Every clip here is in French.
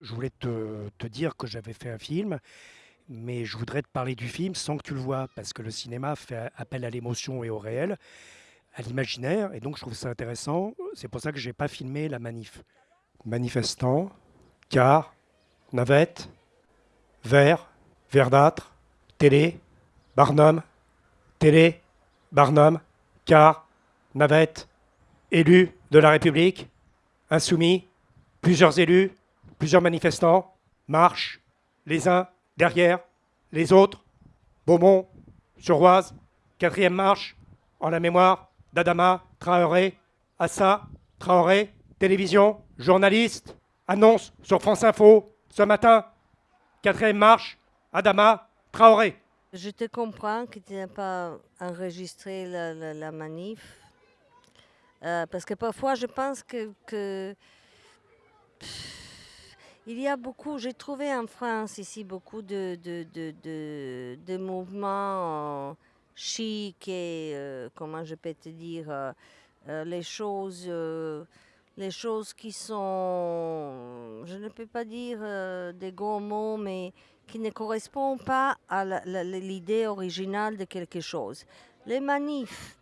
Je voulais te, dire que j'avais fait un film, mais je voudrais te parler du film sans que tu le vois, parce que le cinéma fait appel à l'émotion et au réel, à l'imaginaire, et donc je trouve ça intéressant. C'est pour ça que j'ai pas filmé la manif. Manifestants, car, navette, vert, verdâtre, télé, Barnum, télé, Barnum, car, navette, élu de la République, insoumis, plusieurs élus, plusieurs manifestants marchent les uns derrière les autres. Beaumont, sur Oise, quatrième marche, en la mémoire d'Adama Traoré, Assa Traoré, télévision, journaliste, annonce sur France Info ce matin, quatrième marche, Adama Traoré. Je te comprends que tu n'as pas enregistré la, manif. Euh, parce que parfois, je pense que- il y a beaucoup, j'ai trouvé en France ici beaucoup de, de, de, de- mouvements euh, chics et, euh, comment je peux te dire, euh, euh, les choses, les choses qui sont, je ne peux pas dire des gros mots, mais qui ne correspondent pas à l'idée originale de quelque chose. Les manifs,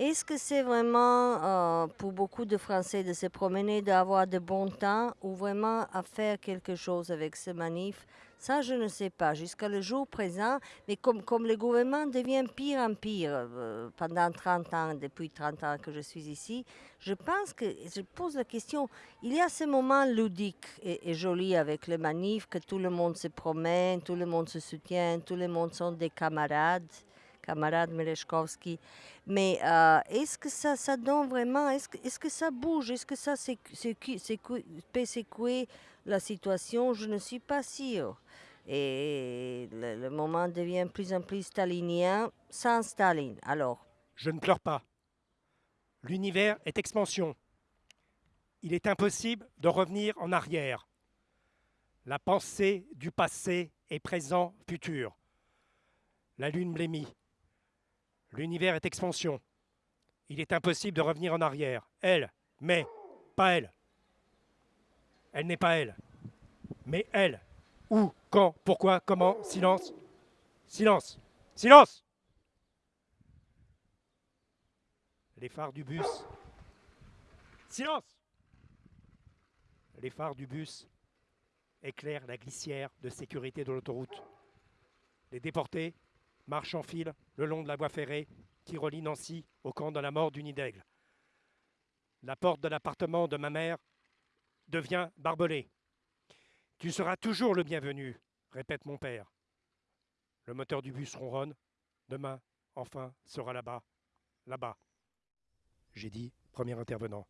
est-ce que c'est vraiment euh, pour beaucoup de Français de se promener, d'avoir de bon temps ou vraiment à faire quelque chose avec ces manifs Ça, je ne sais pas. Jusqu'à le jour présent, mais comme, comme le gouvernement devient pire en pire euh, pendant 30 ans, depuis 30 ans que je suis ici, je pense que, je pose la question, il y a ce moment ludique et, et joli avec les manifs, que tout le monde se promène, tout le monde se soutient, tout le monde sont des camarades, camarades Melechkovski. Mais euh, est-ce que ça, ça donne vraiment, est-ce que, est-ce que ça bouge, est-ce que ça peut secouer la situation? Je ne suis pas sûre. Et le, moment devient de plus en plus stalinien sans Staline. Alors, Je ne pleure pas. L'univers est expansion. Il est impossible de revenir en arrière. La pensée du passé est présent, futur. La lune blêmit. L'univers est expansion. Il est impossible de revenir en arrière. Elle, mais pas elle. Elle n'est pas elle. Mais elle. Où, quand, pourquoi, comment, silence. Silence. Silence Les phares du bus. Silence Les phares du bus éclairent la glissière de sécurité de l'autoroute. Les déportés marchent en file le long de la voie ferrée qui relie Nancy au camp de la mort du Nid. La porte de l'appartement de ma mère devient barbelée. Tu seras toujours le bienvenu, répète mon père. Le moteur du bus ronronne. Demain, enfin, sera là-bas, là-bas. J'ai dit premier intervenant.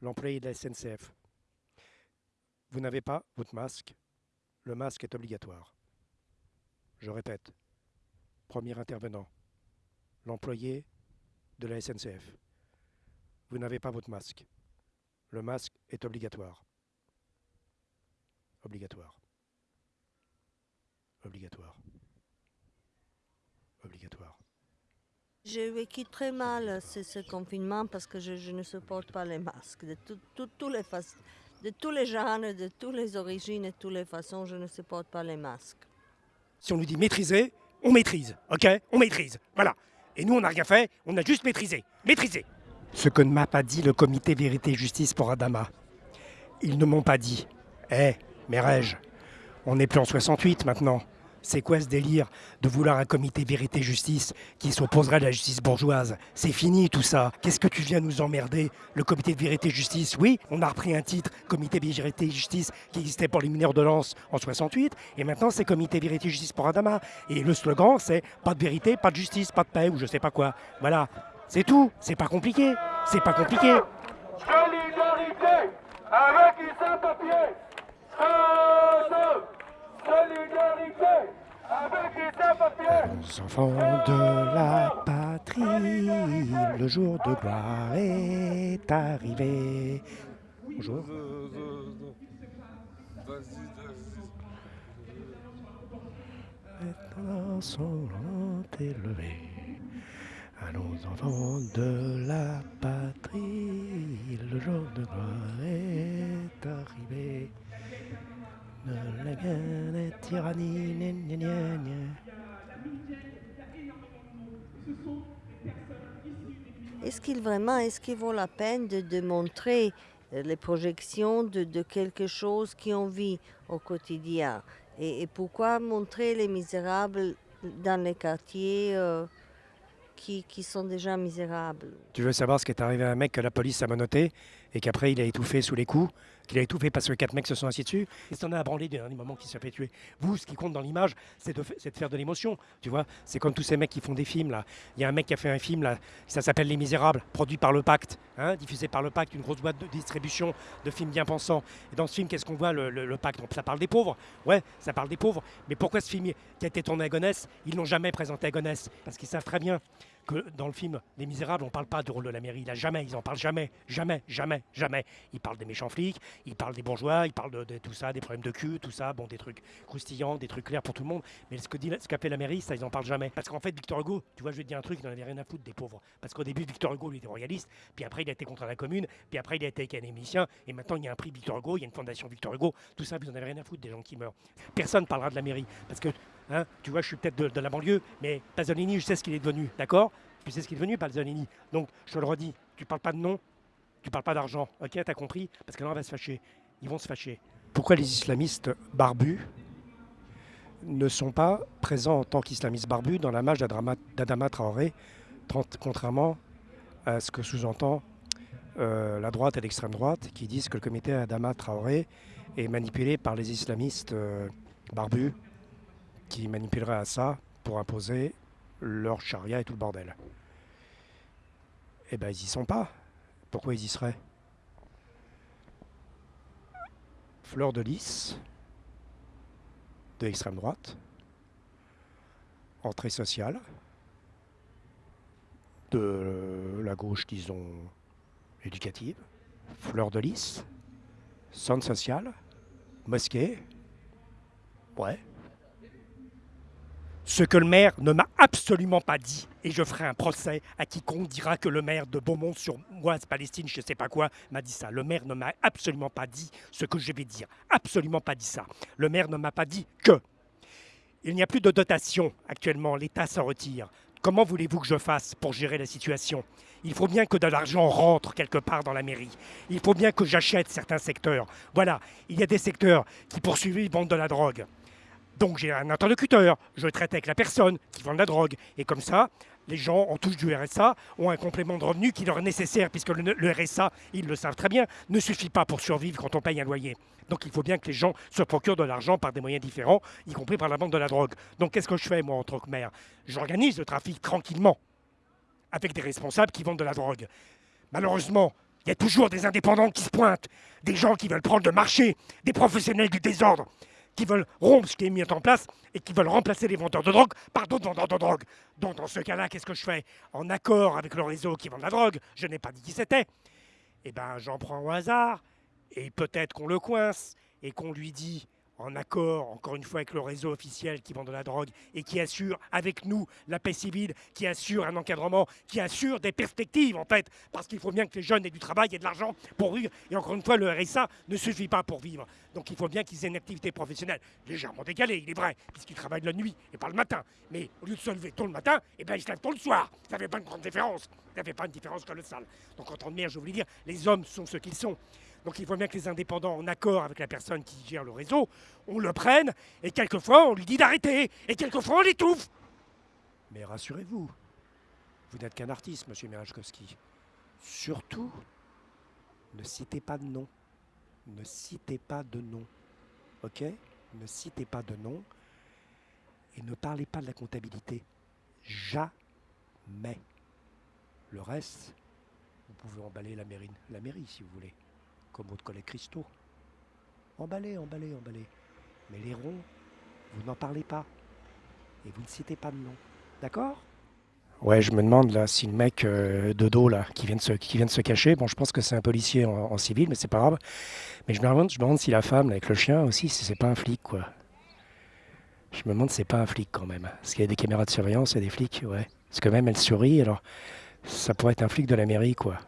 L'employé de la SNCF. Vous n'avez pas votre masque. Le masque est obligatoire. Je répète. Premier intervenant. L'employé de la SNCF. Vous n'avez pas votre masque. Le masque est obligatoire. Obligatoire. Obligatoire. Obligatoire. j'ai vécu très mal ce, confinement parce que je, je ne supporte pas les masques. De, tout- tout- tous les fac- de tous les genres, de toutes les origines, de toutes les façons, je ne supporte pas les masques. Si on nous dit maîtriser, on maîtrise, ok? On maîtrise, voilà. Et nous, on n'a rien fait, on a juste maîtrisé. Maîtrisé Ce que ne m'a pas dit le comité Vérité et Justice pour Adama. Ils ne m'ont pas dit. Eh, mais on n'est plus en 68 maintenant. C'est quoi ce délire de vouloir un comité vérité-justice qui s'opposerait à la justice bourgeoise C'est fini tout ça. Qu'est-ce que tu viens nous emmerder Le comité de vérité-justice, oui, on a repris un titre, comité vérité-justice, qui existait pour les mineurs de lance en 68, et maintenant c'est comité vérité-justice pour Adama. Et le slogan, c'est pas de vérité, pas de justice, pas de paix, ou je sais pas quoi. Voilà, c'est tout. C'est pas compliqué. C'est pas compliqué. Solidarité avec Les enfants de la patrie, le jour de gloire est arrivé. Bonjour. Maintenant sont élevés à nos enfants de la patrie, le jour de gloire est arrivé. Ne la guerre des tyrannies, gna, gna, gna, gna. Est-ce qu'il vraiment, est-ce qu'il vaut la peine de, de montrer euh, les projections de, de quelque chose qu'on vit au quotidien? Et, et pourquoi montrer les misérables dans les quartiers euh, qui, qui sont déjà misérables? Tu veux savoir ce qui est arrivé à un mec que la police a menotté et qu'après il a étouffé sous les coups, qu'il a étouffé parce que quatre mecs se sont assis dessus Il s'en a à branler d'un moment qui s'est fait tuer. Vous, ce qui compte dans l'image, c'est de, faire de l'émotion. Tu vois, c'est comme tous ces mecs qui font des films là. Il y a un mec qui a fait un film là, ça s'appelle Les Misérables, produit par le Pacte, hein, diffusé par le Pacte, une grosse boîte de distribution de films bien pensants. Et dans ce film, qu'est-ce qu'on voit le, Pacte? Ça parle des pauvres. Ouais, ça parle des pauvres. Mais pourquoi ce film qui a été tourné à Gonesse, ils l'ont jamais présenté à Gonesse Parce qu'ils savent très bien que dans le film Les Misérables, on parle pas du rôle de la mairie. Là, jamais, ils en parlent jamais, jamais, jamais, jamais. Ils parlent des méchants flics, ils parlent des bourgeois, ils parlent de, tout ça, des problèmes de cul, tout ça, bon, des trucs croustillants, des trucs clairs pour tout le monde. Mais ce que dit, ce qu'a fait la mairie, ça, ils en parlent jamais. Parce qu'en fait, Victor Hugo, tu vois, je vais te dire un truc, il n'en avait rien à foutre des pauvres. Parce qu'au début, Victor Hugo, lui, était royaliste, puis après, il a été contre la commune, puis après, il a été académicien, et maintenant, il y a un prix Victor Hugo, il y a une fondation Victor Hugo, tout ça, vous n'en avez rien à foutre des gens qui meurent. Personne parlera de la mairie. Parce que, hein, tu vois, je suis peut-être de, la banlieue, mais Pasolini, je sais ce qu'il est devenu, d'accord? Tu sais ce qu'il est devenu, Pasolini. Donc, je te le redis, tu parles pas de nom, tu parles pas d'argent. Ok, t'as compris? Parce que là, on va se fâcher. Ils vont se fâcher. Pourquoi les islamistes barbus ne sont pas présents en tant qu'islamistes barbus dans la marche d'Adama Traoré, contrairement à ce que sous-entend euh, la droite et l'extrême droite, qui disent que le comité Adama Traoré est manipulé par les islamistes euh, barbus, qui manipuleraient à ça pour imposer leur charia et tout le bordel. Eh ben, ils y sont pas. Pourquoi ils y seraient? Fleur de lys, de l'extrême droite, entrée sociale, de la gauche, disons, éducative, fleur de lys, centre social, mosquée, ouais, ce que le maire ne m'a absolument pas dit, et je ferai un procès à quiconque dira que le maire de Beaumont-sur-Oise, Palestine, je sais pas quoi, m'a dit ça. Le maire ne m'a absolument pas dit ce que je vais dire. Absolument pas dit ça. Le maire ne m'a pas dit que. Il n'y a plus de dotation actuellement, l'État s'en retire. Comment voulez-vous que je fasse pour gérer la situation? Il faut bien que de l'argent rentre quelque part dans la mairie. Il faut bien que j'achète certains secteurs. Voilà, il y a des secteurs qui poursuivent vendent de la drogue. Donc j'ai un interlocuteur, je traite avec la personne qui vend de la drogue. Et comme ça, les gens en touche du RSA ont un complément de revenu qui leur est nécessaire, puisque le, RSA, ils le savent très bien, ne suffit pas pour survivre quand on paye un loyer. Donc il faut bien que les gens se procurent de l'argent par des moyens différents, y compris par la vente de la drogue. Donc qu'est-ce que je fais, moi, en tant que maire? J'organise le trafic tranquillement, avec des responsables qui vendent de la drogue. Malheureusement, il y a toujours des indépendants qui se pointent, des gens qui veulent prendre le marché, des professionnels du désordre qui veulent rompre ce qui est mis en place et qui veulent remplacer les vendeurs de drogue par d'autres vendeurs de drogue. Donc dans ce cas-là, qu'est-ce que je fais En accord avec le réseau qui vend la drogue, je n'ai pas dit qui c'était, eh ben j'en prends au hasard, et peut-être qu'on le coince, et qu'on lui dit, en accord, encore une fois, avec le réseau officiel qui vend de la drogue, et qui assure avec nous la paix civile, qui assure un encadrement, qui assure des perspectives, en fait, parce qu'il faut bien que les jeunes aient du travail et de l'argent pour vivre. Et encore une fois, le RSA ne suffit pas pour vivre. Donc il faut bien qu'ils aient une activité professionnelle légèrement décalée, il est vrai, puisqu'ils travaillent la nuit et pas le matin. Mais au lieu de se lever tôt le matin, eh ben, ils se lèvent tôt le soir. Ça fait pas une grande différence. Ça fait pas une différence colossale. Donc en tant que maire, je voulais dire, les hommes sont ce qu'ils sont. Donc il faut bien que les indépendants, en accord avec la personne qui gère le réseau, on le prenne, et quelquefois on lui dit d'arrêter, et quelquefois on l'étouffe. Mais rassurez-vous, vous n'êtes qu'un artiste, monsieur Mirajkowski. Surtout, ne citez pas de nom. Ne citez pas de nom. Ok? Ne citez pas de nom. Et ne parlez pas de la comptabilité. Jamais. Le reste, vous pouvez emballer la mairie, la mairie si vous voulez, comme votre collègue Christo. Emballez, emballez, emballez. Mais les ronds, vous n'en parlez pas. Et vous ne citez pas de nom. D'accord? Ouais, je me demande là si le mec euh, de dos là qui vient de se, cacher, bon, je pense que c'est un policier en, civil, mais c'est pas grave. Mais je me demande, je demande si la femme avec le chien aussi, si c'est pas un flic quoi. Je me demande si c'est pas un flic quand même. Parce qu'il y a des caméras de surveillance et des flics, ouais. Parce que même elle sourit, alors ça pourrait être un flic de la mairie quoi.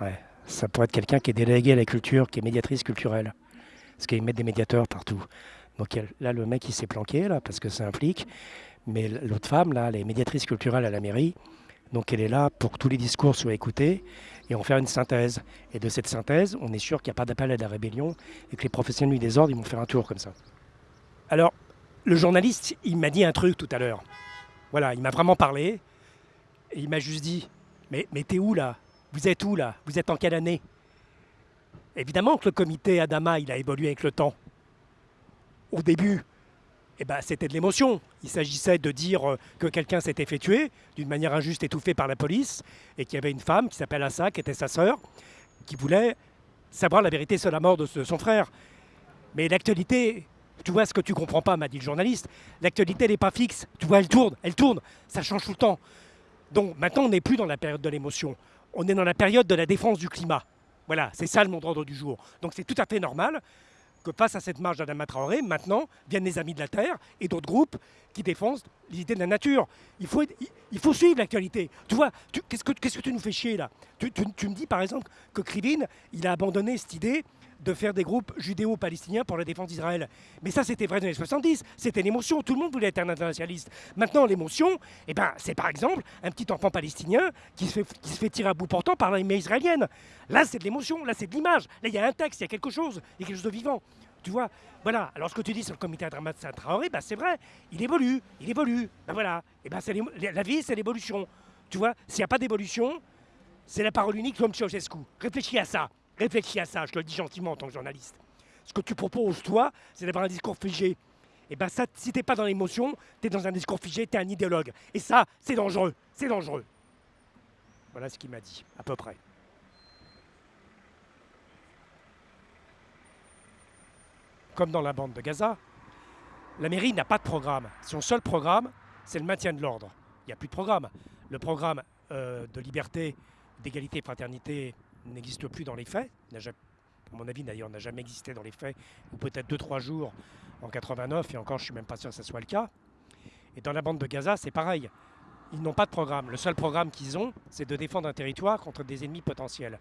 Ouais, ça pourrait être quelqu'un qui est délégué à la culture, qui est médiatrice culturelle. parce qu'ils mettent des médiateurs partout. Donc là, le mec, il s'est planqué, là, parce que c'est un flic. Mais l'autre femme, là, elle est médiatrice culturelle à la mairie. Donc elle est là pour que tous les discours soient écoutés et en faire une synthèse. Et de cette synthèse, on est sûr qu'il n'y a pas d'appel à la rébellion et que les professionnels du désordre, ils vont faire un tour comme ça. Alors, le journaliste, il m'a dit un truc tout à l'heure. Voilà, il m'a vraiment parlé. Il m'a juste dit Mais, mais t'es où là? Vous êtes où là? Vous êtes en quelle année? Évidemment que le comité Adama, il a évolué avec le temps. Au début, eh ben, c'était de l'émotion. Il s'agissait de dire euh, que quelqu'un s'était fait tuer d'une manière injuste, étouffée par la police, et qu'il y avait une femme qui s'appelle Assa, qui était sa sœur, qui voulait savoir la vérité sur la mort de son frère. Mais l'actualité, tu vois ce que tu comprends pas, m'a dit le journaliste, l'actualité n'est pas fixe. Tu vois, elle tourne, elle tourne, ça change tout le temps. Donc maintenant, on n'est plus dans la période de l'émotion. On est dans la période de la défense du climat. Voilà, c'est ça le monde ordre du jour. Donc c'est tout à fait normal que face à cette marche d'Adama Traoré, maintenant viennent les Amis de la Terre et d'autres groupes qui défendent l'idée de la nature. Il faut, il faut suivre l'actualité. Tu vois, qu'est-ce que, tu nous fais chier là? Tu, me dis par exemple que Krivine, il a abandonné cette idée de faire des groupes judéo-palestiniens pour la défense d'Israël. Mais ça, c'était vrai dans les 70, c'était l'émotion, tout le monde voulait être un internationaliste. Maintenant, l'émotion, eh ben, c'est par exemple un petit enfant palestinien qui se, qui se fait tirer à bout portant par l'armée israélienne. Là, c'est de l'émotion, là, c'est de l'image, là, il y a un texte, il y a quelque chose, il y a quelque chose de vivant. Tu vois, voilà. Alors ce que tu dis sur le comité de Traoré, bah, c'est vrai, il évolue, il évolue. Ben voilà, et ben, la vie, c'est l'évolution. Tu vois, s'il n'y a pas d'évolution, c'est la parole unique comme Ceausescu. Réfléchis à ça. Réfléchis à ça, je te le dis gentiment en tant que journaliste. Ce que tu proposes, toi, c'est d'avoir un discours figé. Et bien ça, si t'es pas dans l'émotion, tu es dans un discours figé, tu es un idéologue. Et ça, c'est dangereux. C'est dangereux. Voilà ce qu'il m'a dit, à peu près. Comme dans la bande de Gaza, la mairie n'a pas de programme. Son seul programme, c'est le maintien de l'ordre. Il n'y a plus de programme. Le programme euh, de liberté, d'égalité et fraternité n'existe plus dans les faits. À mon avis, d'ailleurs, n'a jamais existé dans les faits, ou peut-être 2-3 jours en 89, et encore, je ne suis même pas sûr que ce soit le cas. Et dans la bande de Gaza, c'est pareil. Ils n'ont pas de programme. Le seul programme qu'ils ont, c'est de défendre un territoire contre des ennemis potentiels.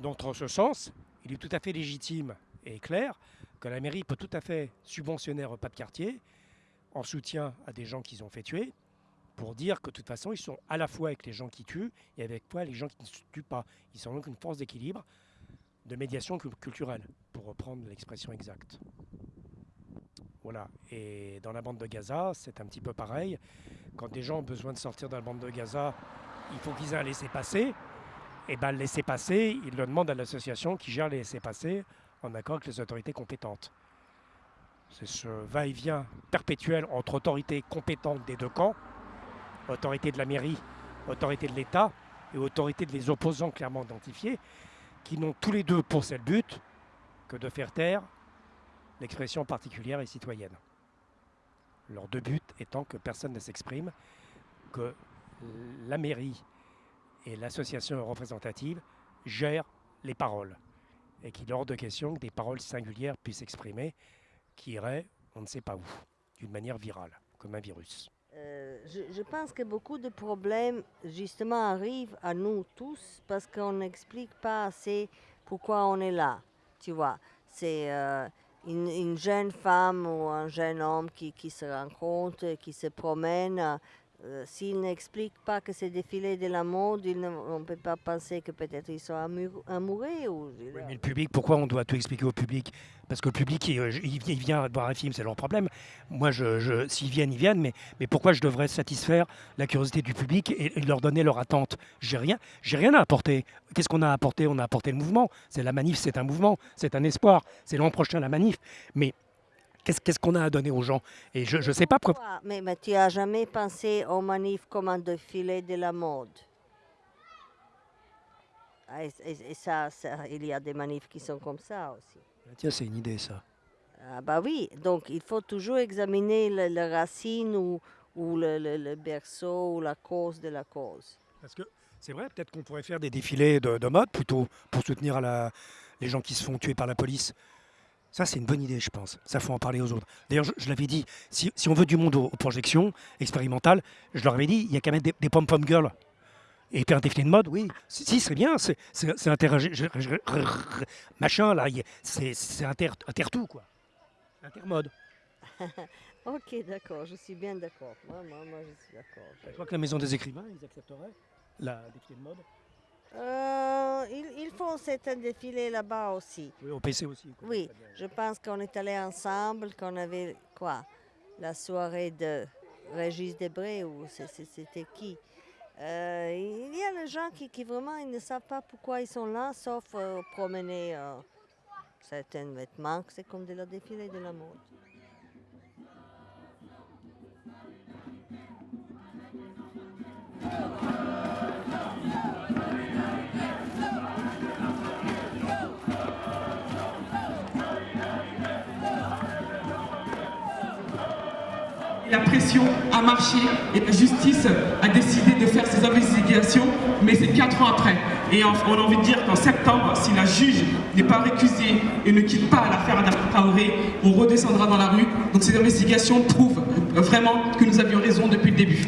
Donc, en ce sens, il est tout à fait légitime et clair que la mairie peut tout à fait subventionner un repas de quartier en soutien à des gens qu'ils ont fait tuer, pour dire que de toute façon, ils sont à la fois avec les gens qui tuent et avec quoi les gens qui ne tuent pas. Ils sont donc une force d'équilibre, de médiation culturelle, pour reprendre l'expression exacte. Voilà. Et dans la bande de Gaza, c'est un petit peu pareil. Quand des gens ont besoin de sortir de la bande de Gaza, il faut qu'ils aient un laisser-passer. Et bien, le laisser-passer, ils le demandent à l'association qui gère les laissez-passer en accord avec les autorités compétentes. C'est ce va-et-vient perpétuel entre autorités compétentes des deux camps autorité de la mairie, autorité de l'État et autorité de les opposants clairement identifiés, qui n'ont tous les deux pour seul but que de faire taire l'expression particulière et citoyenne. Leurs deux buts étant que personne ne s'exprime, que la mairie et l'association représentative gèrent les paroles et qu'il est hors de question que des paroles singulières puissent s'exprimer qui iraient on ne sait pas où, d'une manière virale, comme un virus. Euh, je, pense que beaucoup de problèmes, justement, arrivent à nous tous parce qu'on n'explique pas assez pourquoi on est là. Tu vois, c'est euh, une, jeune femme ou un jeune homme qui, qui se rencontre, qui se promène euh, s'ils n'expliquent pas que c'est défilé de la mode, on ne peut pas penser que peut-être ils sont amoureux. Ou... mais le public, pourquoi on doit tout expliquer au public? Parce que le public, il, vient voir un film, c'est leur problème. Moi, je, s'ils viennent, ils viennent, mais, mais pourquoi je devrais satisfaire la curiosité du public et, leur donner leur attente? J'ai rien, j'ai rien à apporter. Qu'est-ce qu'on a apporté On a apporté le mouvement. C'est la manif, c'est un mouvement, c'est un espoir. C'est l'an prochain la manif. Mais Qu'est-ce qu'on a à donner aux gens Et je ne sais pas pourquoi. Mais, mais, tu n'as jamais pensé aux manifs comme un défilé de la mode? Ah, et, ça, il y a des manifs qui sont comme ça aussi. Ah, tiens, c'est une idée ça. Ah bah oui, donc il faut toujours examiner la racine ou, ou le, berceau ou la cause de la cause. Parce que c'est vrai, peut-être qu'on pourrait faire des défilés de, mode plutôt pour soutenir la, les gens qui se font tuer par la police. Ça, c'est une bonne idée, je pense. Ça, faut en parler aux autres. D'ailleurs, je, l'avais dit, si, on veut du monde aux, projections expérimentales, je leur avais dit, il y a qu'à mettre des, pom-pom girls. Et faire un défilé de mode, oui. Si, si, c'est bien. C'est interagir. Machin, là. C'est c'est inter, inter-tout, quoi. Intermode. Ok, d'accord, je suis bien d'accord. Moi, moi, moi, je suis d'accord. Je crois que la maison des écrivains, ils accepteraient la défilé de mode. Euh, ils, ils font cet défilé là-bas aussi. Oui, au PC aussi. quoi. Oui, je pense qu'on est allés ensemble, qu'on avait quoi La soirée de Régis Debré ou c'était qui? Euh, Il y a des gens qui, qui vraiment ils ne savent pas pourquoi ils sont là, sauf euh, promener certains vêtements. C'est comme de la défilé de la mode. La pression a marché et la justice a décidé de faire ses investigations, mais c'est quatre ans après. Et on a envie de dire qu'en septembre, si la juge n'est pas récusée et ne quitte pas l'affaire Traoré, on redescendra dans la rue. Donc ces investigations prouvent vraiment que nous avions raison depuis le début.